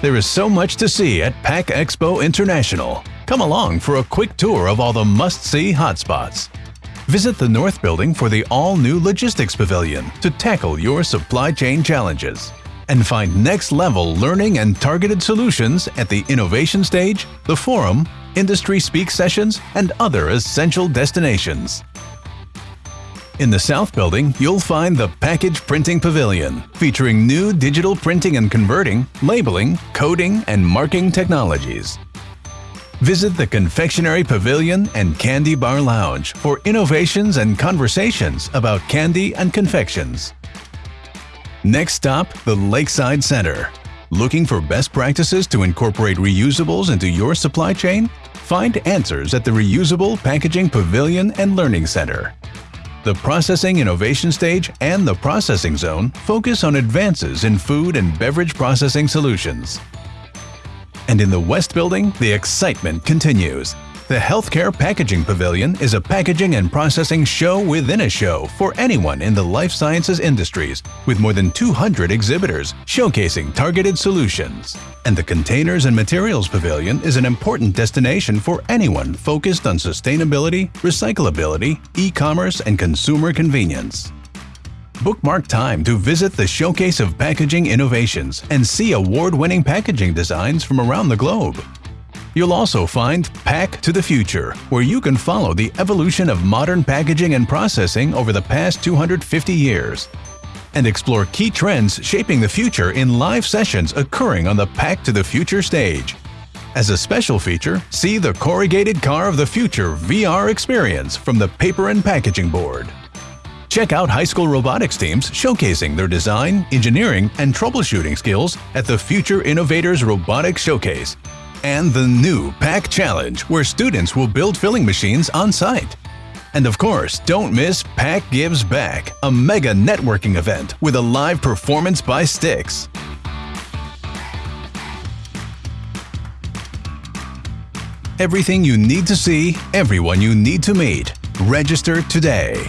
There is so much to see at Pack Expo International. Come along for a quick tour of all the must-see hotspots. Visit the North Building for the all-new Logistics Pavilion to tackle your supply chain challenges. And find next-level learning and targeted solutions at the Innovation Stage, the Forum, Industry Speak Sessions, and other essential destinations. In the South Building, you'll find the Package Printing Pavilion, featuring new digital printing and converting, labeling, coding, and marking technologies. Visit the Confectionery Pavilion and Candy Bar Lounge for innovations and conversations about candy and confections. Next stop, the Lakeside Center. Looking for best practices to incorporate reusables into your supply chain? Find answers at the Reusable Packaging Pavilion and Learning Center. The Processing Innovation Stage and the Processing Zone focus on advances in food and beverage processing solutions. And in the West Building, the excitement continues. The Healthcare Packaging Pavilion is a packaging and processing show within a show for anyone in the life sciences industries, with more than 200 exhibitors showcasing targeted solutions. And the Containers and Materials Pavilion is an important destination for anyone focused on sustainability, recyclability, e-commerce, and consumer convenience. Bookmark time to visit the Showcase of Packaging Innovations and see award-winning packaging designs from around the globe. You'll also find Pack to the Future, where you can follow the evolution of modern packaging and processing over the past 250 years. And explore key trends shaping the future in live sessions occurring on the Pack to the Future stage. As a special feature, see the Corrugated Car of the Future VR experience from the Paper and Packaging Board. Check out high school robotics teams showcasing their design, engineering, and troubleshooting skills at the Future Innovators Robotics Showcase and the new Pack Challenge, where students will build filling machines on site. And of course, don't miss Pack Gives Back, a mega networking event with a live performance by Styx. Everything you need to see, everyone you need to meet. Register today.